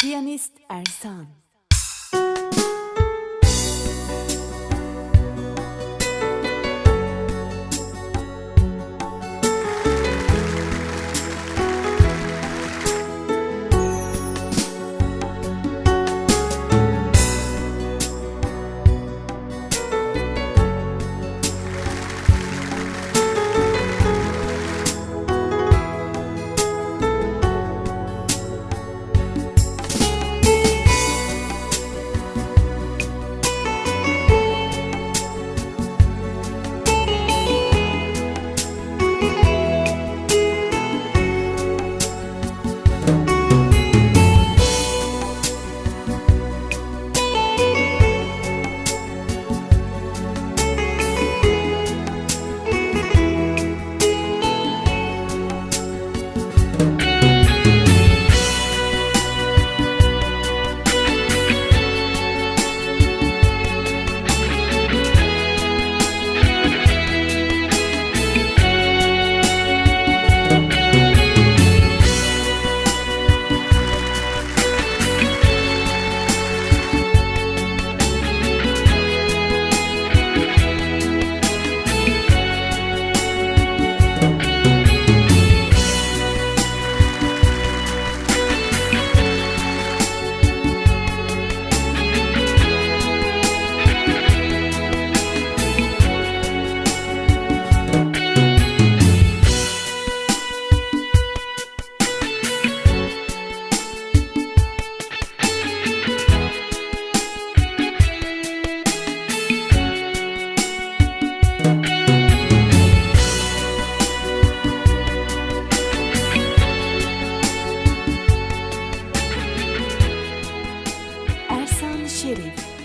Piyanist Ersan Şerif